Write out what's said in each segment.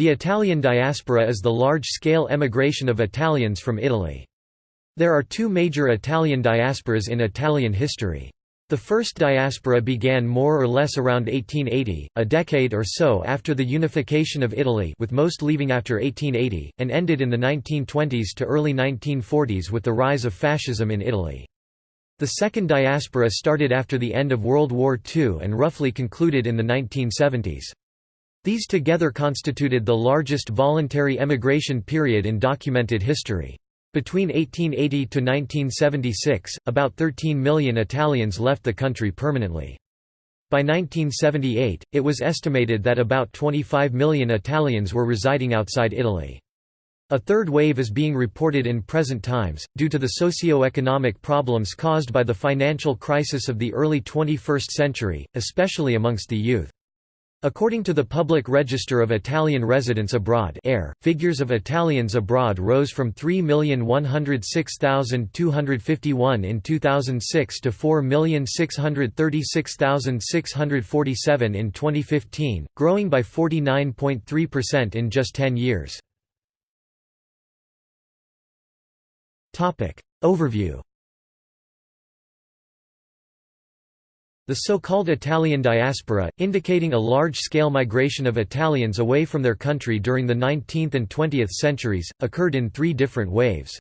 The Italian diaspora is the large-scale emigration of Italians from Italy. There are two major Italian diasporas in Italian history. The first diaspora began more or less around 1880, a decade or so after the unification of Italy with most leaving after 1880, and ended in the 1920s to early 1940s with the rise of fascism in Italy. The second diaspora started after the end of World War II and roughly concluded in the 1970s. These together constituted the largest voluntary emigration period in documented history. Between 1880 to 1976, about 13 million Italians left the country permanently. By 1978, it was estimated that about 25 million Italians were residing outside Italy. A third wave is being reported in present times, due to the socio-economic problems caused by the financial crisis of the early 21st century, especially amongst the youth. According to the Public Register of Italian Residents Abroad AIR, figures of Italians abroad rose from 3,106,251 in 2006 to 4,636,647 in 2015, growing by 49.3% in just 10 years. Overview The so-called Italian diaspora, indicating a large-scale migration of Italians away from their country during the 19th and 20th centuries, occurred in three different waves.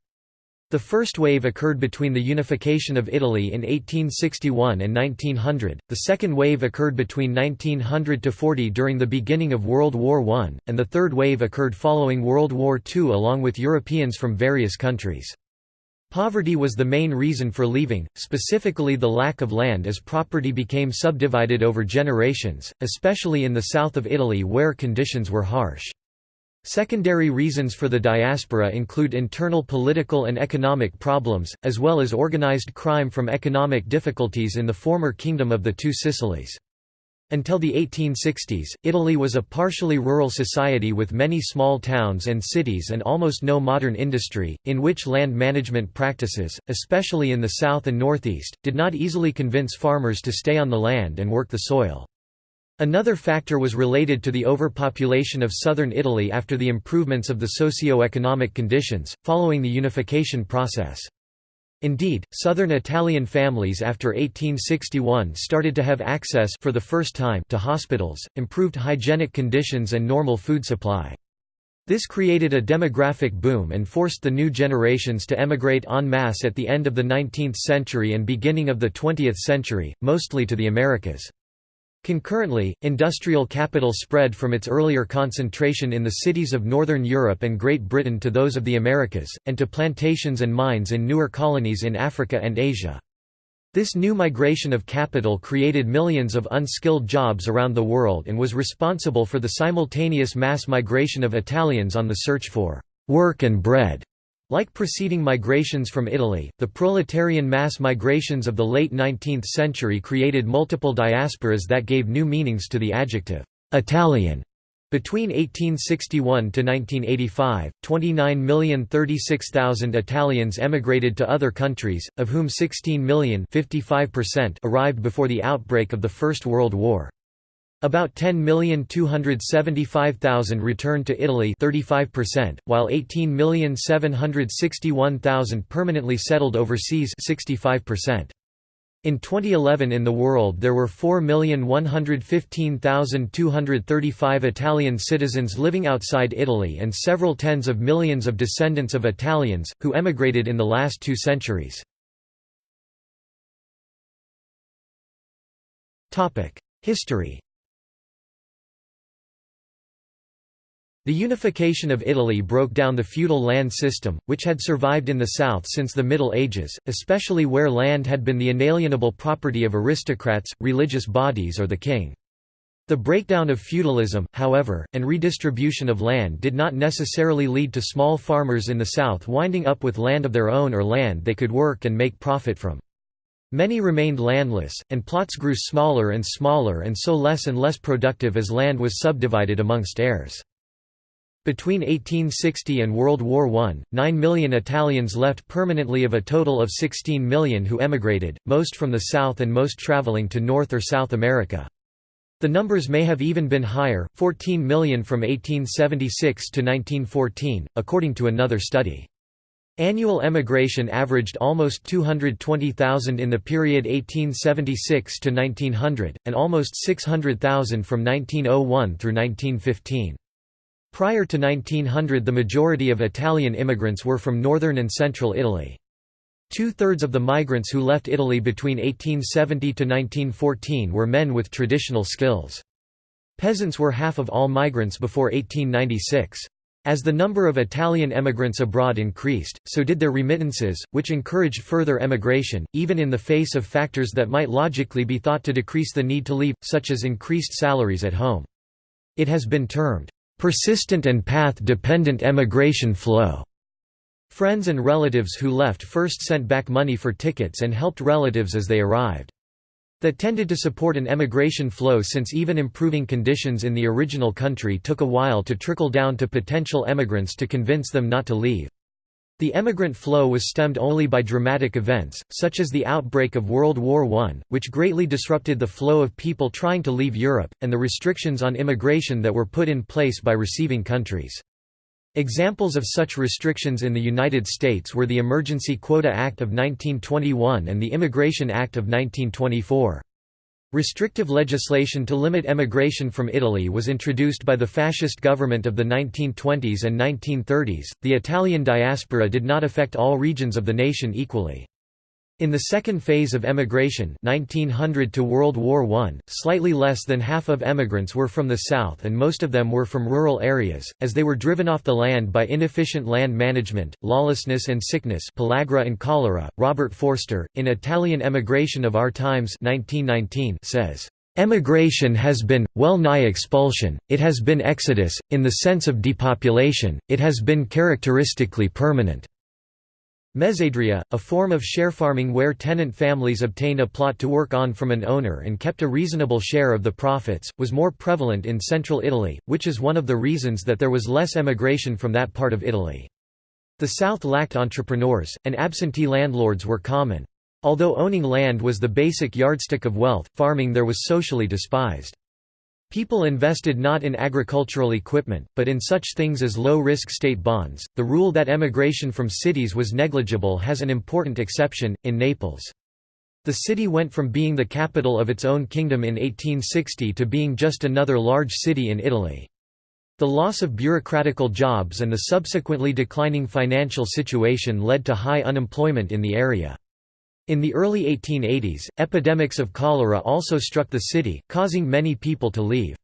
The first wave occurred between the unification of Italy in 1861 and 1900, the second wave occurred between 1900–40 during the beginning of World War I, and the third wave occurred following World War II along with Europeans from various countries. Poverty was the main reason for leaving, specifically the lack of land as property became subdivided over generations, especially in the south of Italy where conditions were harsh. Secondary reasons for the diaspora include internal political and economic problems, as well as organized crime from economic difficulties in the former Kingdom of the Two Sicilies. Until the 1860s, Italy was a partially rural society with many small towns and cities and almost no modern industry, in which land management practices, especially in the south and northeast, did not easily convince farmers to stay on the land and work the soil. Another factor was related to the overpopulation of southern Italy after the improvements of the socio-economic conditions, following the unification process. Indeed, southern Italian families after 1861 started to have access for the first time to hospitals, improved hygienic conditions and normal food supply. This created a demographic boom and forced the new generations to emigrate en masse at the end of the 19th century and beginning of the 20th century, mostly to the Americas. Concurrently, industrial capital spread from its earlier concentration in the cities of Northern Europe and Great Britain to those of the Americas, and to plantations and mines in newer colonies in Africa and Asia. This new migration of capital created millions of unskilled jobs around the world and was responsible for the simultaneous mass migration of Italians on the search for work and bread. Like preceding migrations from Italy, the proletarian mass migrations of the late 19th century created multiple diasporas that gave new meanings to the adjective, Italian. Between 1861 to 1985, 29,036,000 Italians emigrated to other countries, of whom 16 million arrived before the outbreak of the First World War. About 10,275,000 returned to Italy 35%, while 18,761,000 permanently settled overseas 65%. In 2011 in the world there were 4,115,235 Italian citizens living outside Italy and several tens of millions of descendants of Italians, who emigrated in the last two centuries. History The unification of Italy broke down the feudal land system, which had survived in the south since the Middle Ages, especially where land had been the inalienable property of aristocrats, religious bodies or the king. The breakdown of feudalism, however, and redistribution of land did not necessarily lead to small farmers in the south winding up with land of their own or land they could work and make profit from. Many remained landless, and plots grew smaller and smaller and so less and less productive as land was subdivided amongst heirs. Between 1860 and World War I, 9 million Italians left permanently of a total of 16 million who emigrated, most from the south and most traveling to North or South America. The numbers may have even been higher, 14 million from 1876 to 1914, according to another study. Annual emigration averaged almost 220,000 in the period 1876 to 1900, and almost 600,000 from 1901 through 1915. Prior to 1900 the majority of Italian immigrants were from northern and central Italy. Two-thirds of the migrants who left Italy between 1870 to 1914 were men with traditional skills. Peasants were half of all migrants before 1896. As the number of Italian emigrants abroad increased, so did their remittances, which encouraged further emigration, even in the face of factors that might logically be thought to decrease the need to leave, such as increased salaries at home. It has been termed, "...persistent and path-dependent emigration flow." Friends and relatives who left first sent back money for tickets and helped relatives as they arrived. That tended to support an emigration flow since even improving conditions in the original country took a while to trickle down to potential emigrants to convince them not to leave. The emigrant flow was stemmed only by dramatic events, such as the outbreak of World War I, which greatly disrupted the flow of people trying to leave Europe, and the restrictions on immigration that were put in place by receiving countries. Examples of such restrictions in the United States were the Emergency Quota Act of 1921 and the Immigration Act of 1924. Restrictive legislation to limit emigration from Italy was introduced by the fascist government of the 1920s and 1930s. The Italian diaspora did not affect all regions of the nation equally. In the second phase of emigration 1900 to World War I, slightly less than half of emigrants were from the south and most of them were from rural areas, as they were driven off the land by inefficient land management, lawlessness and sickness pellagra and cholera. Robert Foerster, in Italian Emigration of Our Times 1919 says, Emigration has been, well nigh expulsion, it has been exodus, in the sense of depopulation, it has been characteristically permanent. Mezzadria, a form of share farming where tenant families obtained a plot to work on from an owner and kept a reasonable share of the profits, was more prevalent in central Italy, which is one of the reasons that there was less emigration from that part of Italy. The south lacked entrepreneurs, and absentee landlords were common. Although owning land was the basic yardstick of wealth, farming there was socially despised. People invested not in agricultural equipment, but in such things as low-risk state bonds. The rule that emigration from cities was negligible has an important exception, in Naples. The city went from being the capital of its own kingdom in 1860 to being just another large city in Italy. The loss of bureaucratical jobs and the subsequently declining financial situation led to high unemployment in the area. In the early 1880s, epidemics of cholera also struck the city, causing many people to leave.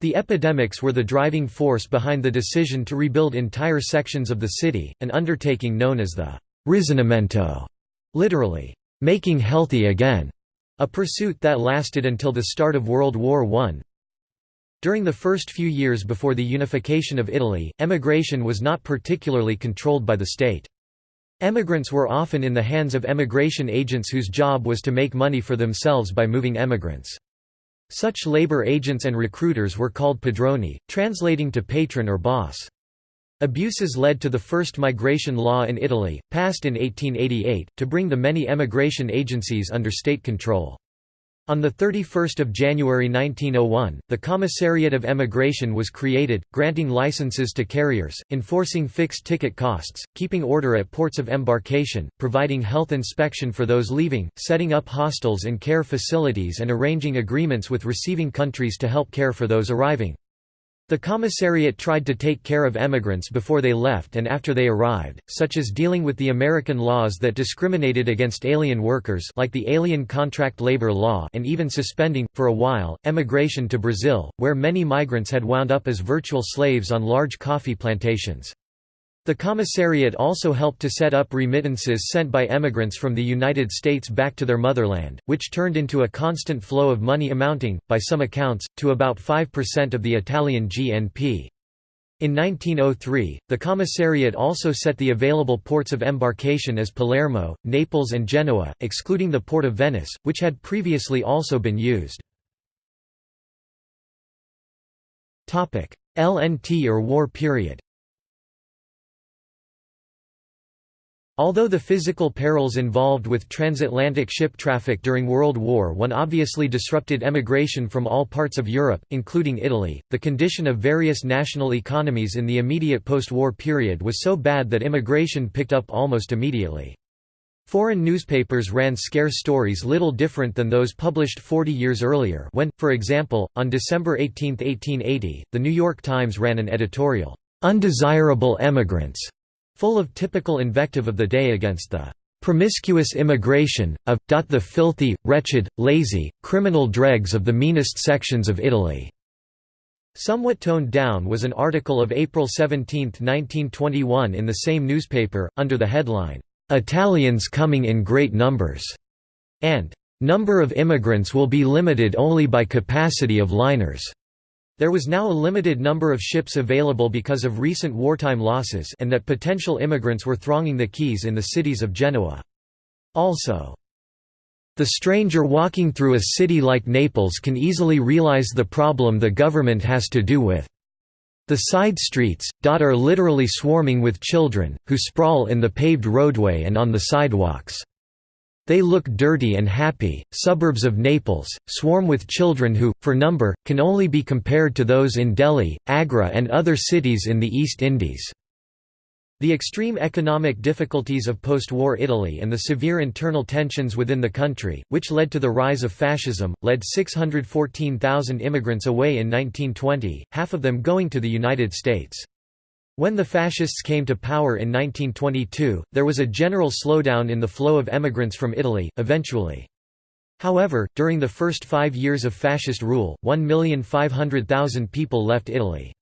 The epidemics were the driving force behind the decision to rebuild entire sections of the city, an undertaking known as the «risanamento», literally, «making healthy again», a pursuit that lasted until the start of World War I. During the first few years before the unification of Italy, emigration was not particularly controlled by the state. Emigrants were often in the hands of emigration agents whose job was to make money for themselves by moving emigrants. Such labor agents and recruiters were called padroni, translating to patron or boss. Abuses led to the first migration law in Italy, passed in 1888, to bring the many emigration agencies under state control. On 31 January 1901, the Commissariat of Emigration was created, granting licenses to carriers, enforcing fixed ticket costs, keeping order at ports of embarkation, providing health inspection for those leaving, setting up hostels and care facilities and arranging agreements with receiving countries to help care for those arriving. The commissariat tried to take care of emigrants before they left and after they arrived, such as dealing with the American laws that discriminated against alien workers like the Alien Contract Labor Law and even suspending, for a while, emigration to Brazil, where many migrants had wound up as virtual slaves on large coffee plantations. The commissariat also helped to set up remittances sent by emigrants from the United States back to their motherland, which turned into a constant flow of money amounting, by some accounts, to about 5% of the Italian GNP. In 1903, the commissariat also set the available ports of embarkation as Palermo, Naples and Genoa, excluding the port of Venice, which had previously also been used. LNT or war period Although the physical perils involved with transatlantic ship traffic during World War I obviously disrupted emigration from all parts of Europe, including Italy, the condition of various national economies in the immediate post-war period was so bad that immigration picked up almost immediately. Foreign newspapers ran scarce stories little different than those published 40 years earlier when, for example, on December 18, 1880, The New York Times ran an editorial, "'Undesirable Emigrants' full of typical invective of the day against the promiscuous immigration, of, the filthy, wretched, lazy, criminal dregs of the meanest sections of Italy." Somewhat toned down was an article of April 17, 1921 in the same newspaper, under the headline, "'Italians coming in great numbers' and "'Number of immigrants will be limited only by capacity of liners' There was now a limited number of ships available because of recent wartime losses and that potential immigrants were thronging the quays in the cities of Genoa. Also, the stranger walking through a city like Naples can easily realize the problem the government has to do with. The side streets, dot are literally swarming with children, who sprawl in the paved roadway and on the sidewalks. They look dirty and happy. Suburbs of Naples swarm with children who, for number, can only be compared to those in Delhi, Agra, and other cities in the East Indies. The extreme economic difficulties of post-war Italy and the severe internal tensions within the country, which led to the rise of fascism, led 614,000 immigrants away in 1920, half of them going to the United States. When the Fascists came to power in 1922, there was a general slowdown in the flow of emigrants from Italy, eventually. However, during the first five years of fascist rule, 1,500,000 people left Italy.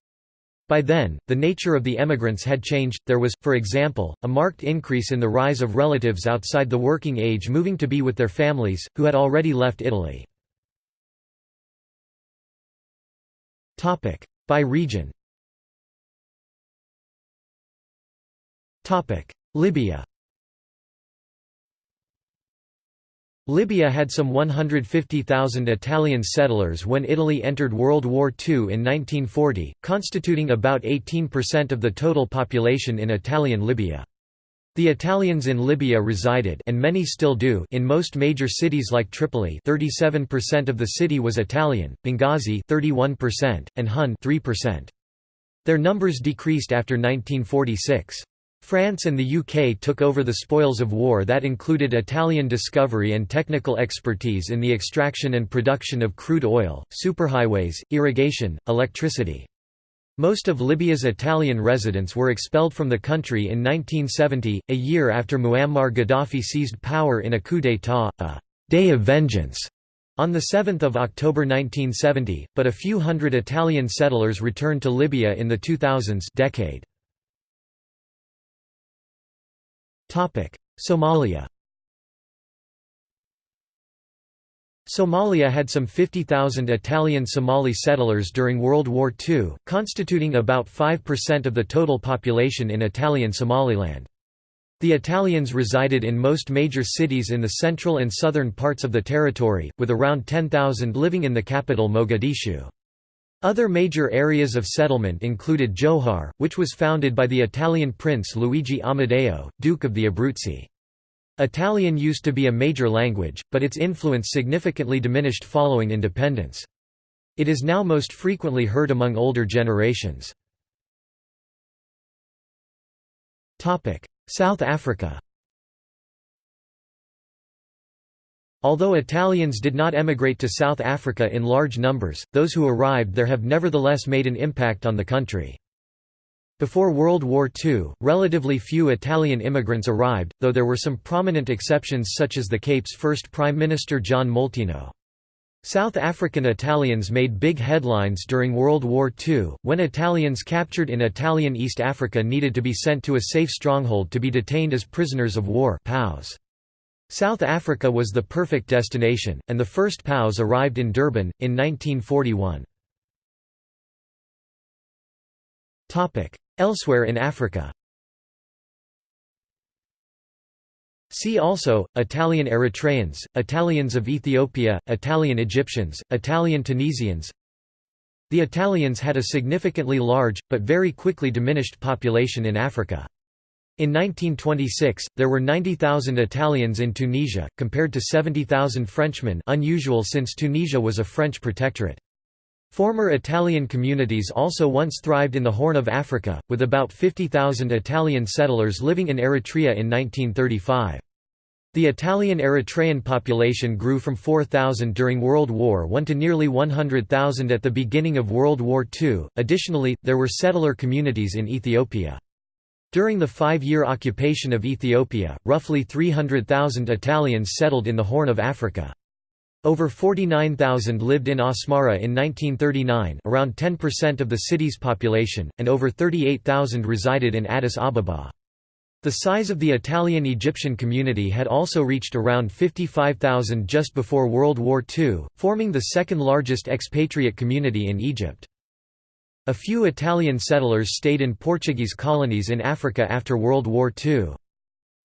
By then, the nature of the emigrants had changed, there was, for example, a marked increase in the rise of relatives outside the working age moving to be with their families, who had already left Italy. By region Libya Libya had some 150,000 Italian settlers when Italy entered World War II in 1940, constituting about 18% of the total population in Italian Libya. The Italians in Libya resided and many still do in most major cities like Tripoli 37% of the city was Italian, Benghazi 31%, and Hun 3%. Their numbers decreased after 1946. France and the UK took over the spoils of war that included Italian discovery and technical expertise in the extraction and production of crude oil, superhighways, irrigation, electricity. Most of Libya's Italian residents were expelled from the country in 1970, a year after Muammar Gaddafi seized power in a coup d'état, a «day of vengeance» on 7 October 1970, but a few hundred Italian settlers returned to Libya in the 2000s decade. Somalia Somalia had some 50,000 Italian Somali settlers during World War II, constituting about 5% of the total population in Italian Somaliland. The Italians resided in most major cities in the central and southern parts of the territory, with around 10,000 living in the capital Mogadishu. Other major areas of settlement included Johar, which was founded by the Italian prince Luigi Amadeo, Duke of the Abruzzi. Italian used to be a major language, but its influence significantly diminished following independence. It is now most frequently heard among older generations. South Africa Although Italians did not emigrate to South Africa in large numbers, those who arrived there have nevertheless made an impact on the country. Before World War II, relatively few Italian immigrants arrived, though there were some prominent exceptions such as the Cape's first Prime Minister John Molteno. South African Italians made big headlines during World War II, when Italians captured in Italian East Africa needed to be sent to a safe stronghold to be detained as prisoners of war POWs. South Africa was the perfect destination, and the first POWs arrived in Durban, in 1941. Elsewhere in Africa See also, Italian Eritreans, Italians of Ethiopia, Italian Egyptians, Italian Tunisians The Italians had a significantly large, but very quickly diminished population in Africa. In 1926, there were 90,000 Italians in Tunisia, compared to 70,000 Frenchmen unusual since Tunisia was a French protectorate. Former Italian communities also once thrived in the Horn of Africa, with about 50,000 Italian settlers living in Eritrea in 1935. The Italian-Eritrean population grew from 4,000 during World War I to nearly 100,000 at the beginning of World War II. Additionally, there were settler communities in Ethiopia. During the five-year occupation of Ethiopia, roughly 300,000 Italians settled in the Horn of Africa. Over 49,000 lived in Asmara in 1939 around 10% of the city's population, and over 38,000 resided in Addis Ababa. The size of the Italian-Egyptian community had also reached around 55,000 just before World War II, forming the second largest expatriate community in Egypt. A few Italian settlers stayed in Portuguese colonies in Africa after World War II.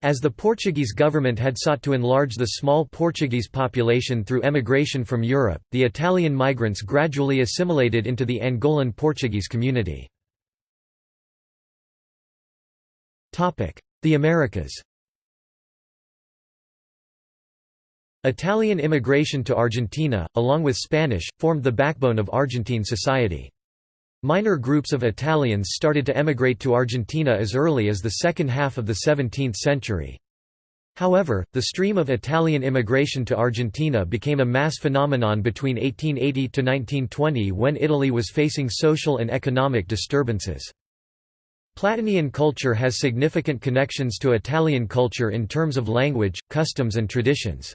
As the Portuguese government had sought to enlarge the small Portuguese population through emigration from Europe, the Italian migrants gradually assimilated into the Angolan Portuguese community. The Americas Italian immigration to Argentina, along with Spanish, formed the backbone of Argentine society. Minor groups of Italians started to emigrate to Argentina as early as the second half of the 17th century. However, the stream of Italian immigration to Argentina became a mass phenomenon between 1880 to 1920 when Italy was facing social and economic disturbances. Platinian culture has significant connections to Italian culture in terms of language, customs and traditions.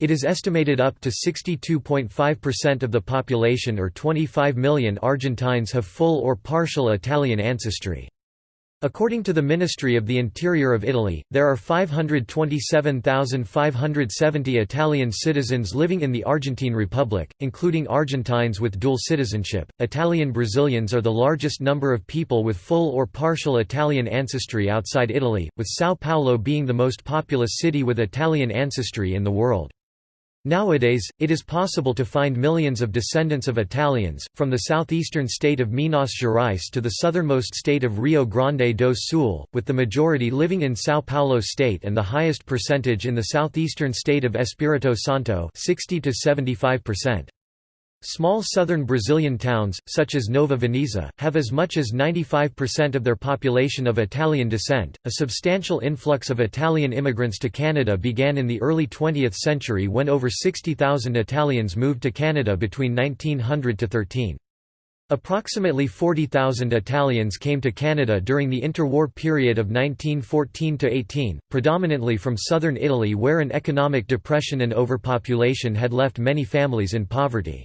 It is estimated up to 62.5% of the population or 25 million Argentines have full or partial Italian ancestry. According to the Ministry of the Interior of Italy, there are 527,570 Italian citizens living in the Argentine Republic, including Argentines with dual citizenship. Italian Brazilians are the largest number of people with full or partial Italian ancestry outside Italy, with São Paulo being the most populous city with Italian ancestry in the world. Nowadays, it is possible to find millions of descendants of Italians, from the southeastern state of Minas Gerais to the southernmost state of Rio Grande do Sul, with the majority living in São Paulo state and the highest percentage in the southeastern state of Espírito Santo 60 to 75%. Small southern Brazilian towns, such as Nova Veneza, have as much as 95% of their population of Italian descent. A substantial influx of Italian immigrants to Canada began in the early 20th century when over 60,000 Italians moved to Canada between 1900 to 13. Approximately 40,000 Italians came to Canada during the interwar period of 1914–18, predominantly from southern Italy where an economic depression and overpopulation had left many families in poverty.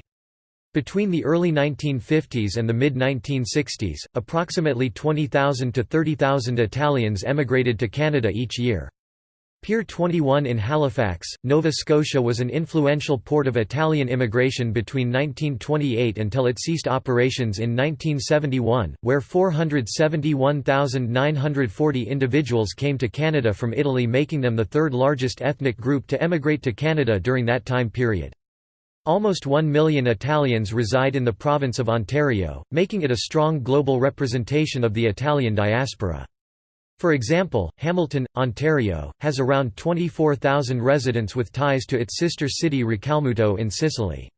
Between the early 1950s and the mid-1960s, approximately 20,000 to 30,000 Italians emigrated to Canada each year. Pier 21 in Halifax, Nova Scotia was an influential port of Italian immigration between 1928 until it ceased operations in 1971, where 471,940 individuals came to Canada from Italy making them the third largest ethnic group to emigrate to Canada during that time period. Almost one million Italians reside in the province of Ontario, making it a strong global representation of the Italian diaspora. For example, Hamilton, Ontario, has around 24,000 residents with ties to its sister city Racalmuto in Sicily.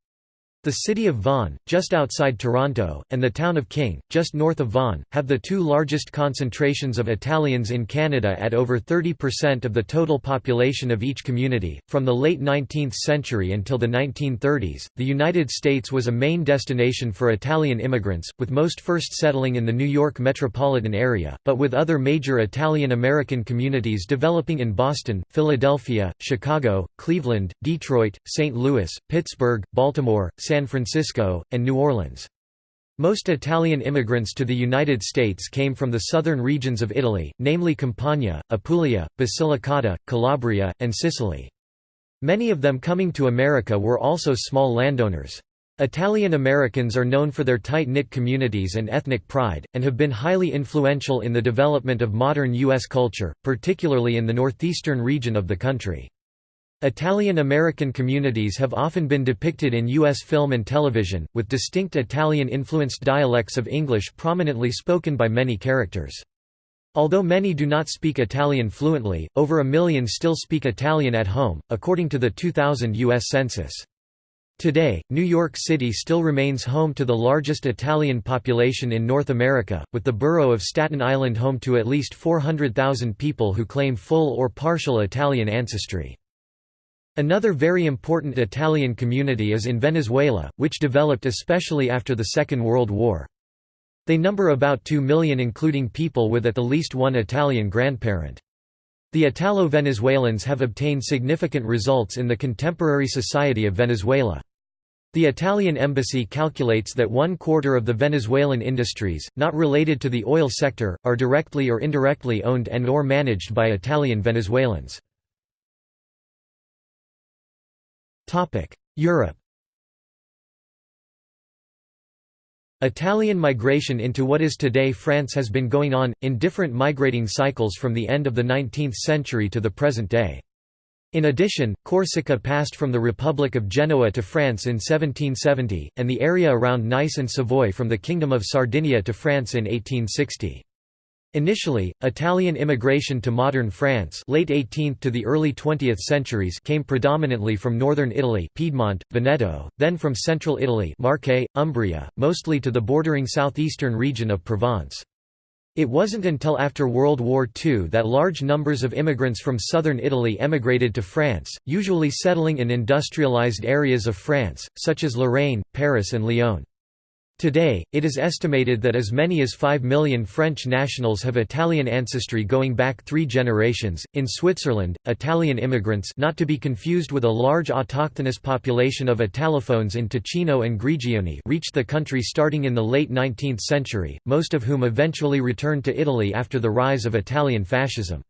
The city of Vaughan, just outside Toronto, and the town of King, just north of Vaughan, have the two largest concentrations of Italians in Canada at over 30% of the total population of each community. From the late 19th century until the 1930s, the United States was a main destination for Italian immigrants, with most first settling in the New York metropolitan area, but with other major Italian American communities developing in Boston, Philadelphia, Chicago, Cleveland, Detroit, St. Louis, Pittsburgh, Baltimore, San Francisco, and New Orleans. Most Italian immigrants to the United States came from the southern regions of Italy, namely Campania, Apulia, Basilicata, Calabria, and Sicily. Many of them coming to America were also small landowners. Italian Americans are known for their tight-knit communities and ethnic pride, and have been highly influential in the development of modern U.S. culture, particularly in the northeastern region of the country. Italian-American communities have often been depicted in U.S. film and television, with distinct Italian-influenced dialects of English prominently spoken by many characters. Although many do not speak Italian fluently, over a million still speak Italian at home, according to the 2000 U.S. Census. Today, New York City still remains home to the largest Italian population in North America, with the borough of Staten Island home to at least 400,000 people who claim full or partial Italian ancestry. Another very important Italian community is in Venezuela, which developed especially after the Second World War. They number about 2 million including people with at the least one Italian grandparent. The Italo-Venezuelans have obtained significant results in the contemporary society of Venezuela. The Italian embassy calculates that one quarter of the Venezuelan industries, not related to the oil sector, are directly or indirectly owned and or managed by Italian Venezuelans. Europe Italian migration into what is today France has been going on, in different migrating cycles from the end of the 19th century to the present day. In addition, Corsica passed from the Republic of Genoa to France in 1770, and the area around Nice and Savoy from the Kingdom of Sardinia to France in 1860. Initially, Italian immigration to modern France late 18th to the early 20th centuries came predominantly from northern Italy Piedmont, Veneto, then from central Italy Marche, Umbria, mostly to the bordering southeastern region of Provence. It wasn't until after World War II that large numbers of immigrants from southern Italy emigrated to France, usually settling in industrialized areas of France, such as Lorraine, Paris and Lyon. Today, it is estimated that as many as 5 million French nationals have Italian ancestry going back three generations. In Switzerland, Italian immigrants, not to be confused with a large autochthonous population of Italophones in Ticino and Grigioni, reached the country starting in the late 19th century, most of whom eventually returned to Italy after the rise of Italian fascism.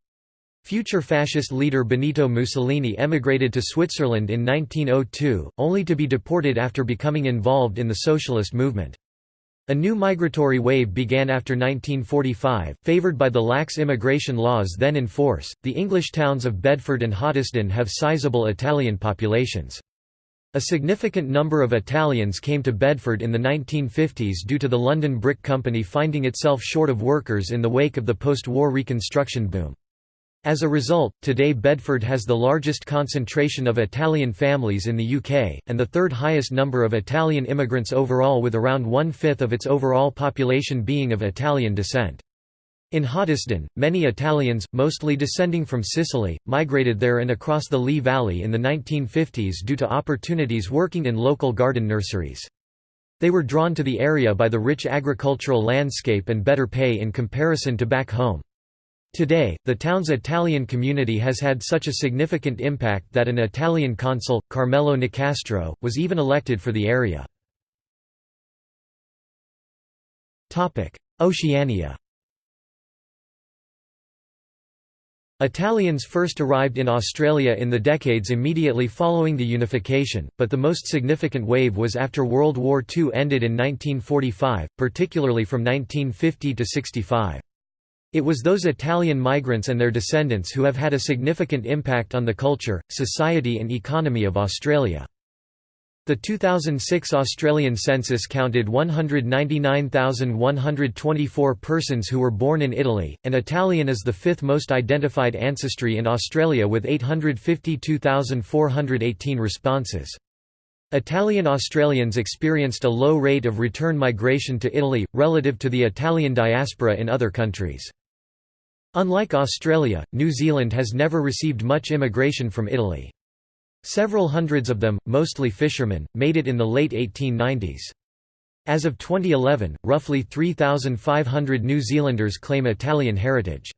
Future fascist leader Benito Mussolini emigrated to Switzerland in 1902, only to be deported after becoming involved in the socialist movement. A new migratory wave began after 1945, favored by the lax immigration laws then in force. The English towns of Bedford and Hoddesdon have sizable Italian populations. A significant number of Italians came to Bedford in the 1950s due to the London Brick Company finding itself short of workers in the wake of the post-war reconstruction boom. As a result, today Bedford has the largest concentration of Italian families in the UK, and the third highest number of Italian immigrants overall with around one-fifth of its overall population being of Italian descent. In Hoddesdon, many Italians, mostly descending from Sicily, migrated there and across the Lee Valley in the 1950s due to opportunities working in local garden nurseries. They were drawn to the area by the rich agricultural landscape and better pay in comparison to back home. Today, the town's Italian community has had such a significant impact that an Italian consul, Carmelo Nicastro, was even elected for the area. Oceania Italians first arrived in Australia in the decades immediately following the unification, but the most significant wave was after World War II ended in 1945, particularly from 1950 to 65. It was those Italian migrants and their descendants who have had a significant impact on the culture, society and economy of Australia. The 2006 Australian census counted 199,124 persons who were born in Italy, and Italian is the fifth most identified ancestry in Australia with 852,418 responses. Italian Australians experienced a low rate of return migration to Italy, relative to the Italian diaspora in other countries. Unlike Australia, New Zealand has never received much immigration from Italy. Several hundreds of them, mostly fishermen, made it in the late 1890s. As of 2011, roughly 3,500 New Zealanders claim Italian heritage.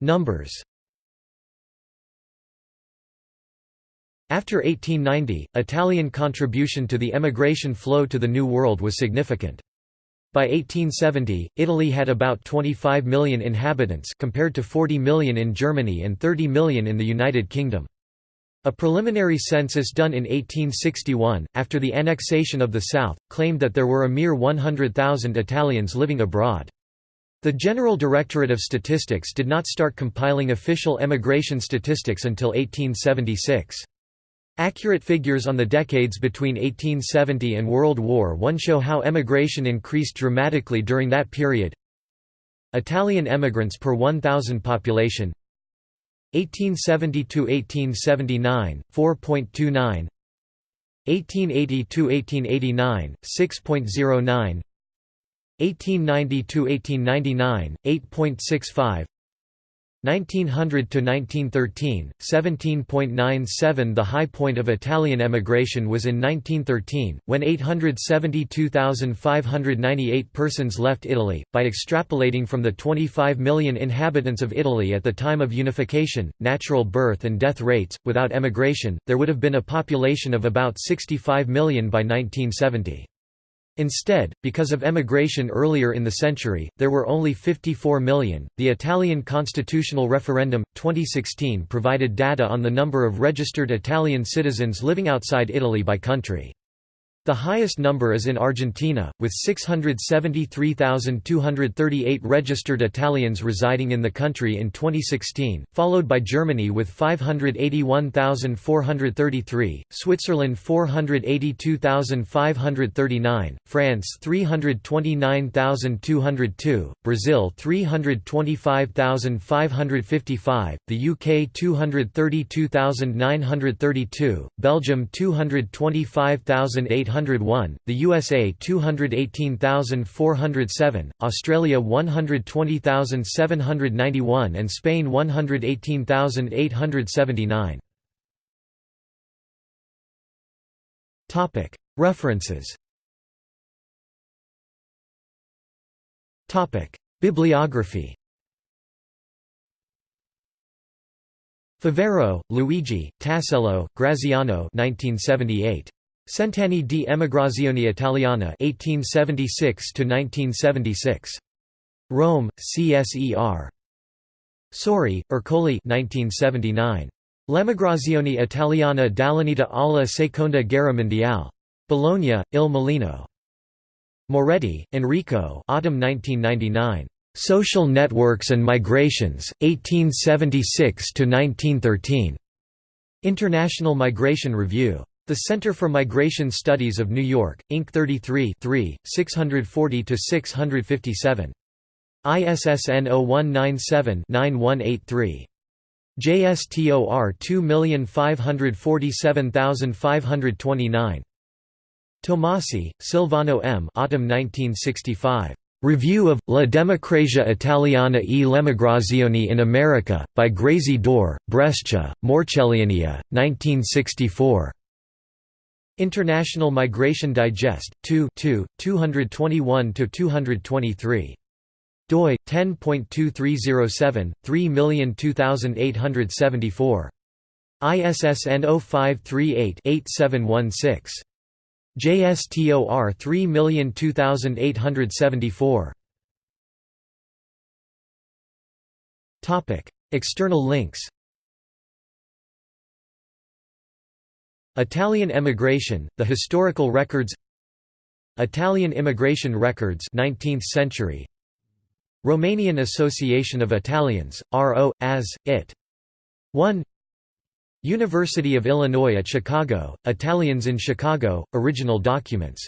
Numbers After 1890, Italian contribution to the emigration flow to the New World was significant. By 1870, Italy had about 25 million inhabitants compared to 40 million in Germany and 30 million in the United Kingdom. A preliminary census done in 1861, after the annexation of the South, claimed that there were a mere 100,000 Italians living abroad. The General Directorate of Statistics did not start compiling official emigration statistics until 1876. Accurate figures on the decades between 1870 and World War I show how emigration increased dramatically during that period. Italian emigrants per 1,000 population. 1870–1879, 4.29 1880–1889, 6.09 1890–1899, 8.65 1900 to 1913 17.97 The high point of Italian emigration was in 1913 when 872,598 persons left Italy by extrapolating from the 25 million inhabitants of Italy at the time of unification natural birth and death rates without emigration there would have been a population of about 65 million by 1970 Instead, because of emigration earlier in the century, there were only 54 million. The Italian constitutional referendum 2016 provided data on the number of registered Italian citizens living outside Italy by country. The highest number is in Argentina, with 673,238 registered Italians residing in the country in 2016, followed by Germany with 581,433, Switzerland 482,539, France 329,202, Brazil 325,555, the UK 232,932, Belgium 225,800 801, the USA 218,407, Australia 120,791 and Spain 118,879. References Topic Bibliography Favero, Luigi, Tassello, Graziano 1978. Cent'anni di emigrazione italiana 1876–1976. Rome, CSER. Sori, Ercole 1979. L'emigrazione italiana dall'unità alla seconda guerra mondiale. Bologna, Il Mulino. Moretti, Enrico autumn 1999. Social Networks and Migrations, 1876–1913. International Migration Review. The Center for Migration Studies of New York, Inc. 33 640–657. ISSN 0197-9183. JSTOR 2547529. Tomasi, Silvano M. Autumn 1965. Review of La Democrazia Italiana e l'Emigrazione in America, by Grazie Dore, Brescia, Morcelliana, 1964. International Migration Digest, 2 221–223. doi, 10.2307, 3002874. ISSN 0538-8716. JSTOR 3002874. External links Italian emigration, the historical records Italian immigration records 19th century Romanian Association of Italians, R.O., as, it. 1 University of Illinois at Chicago, Italians in Chicago, original documents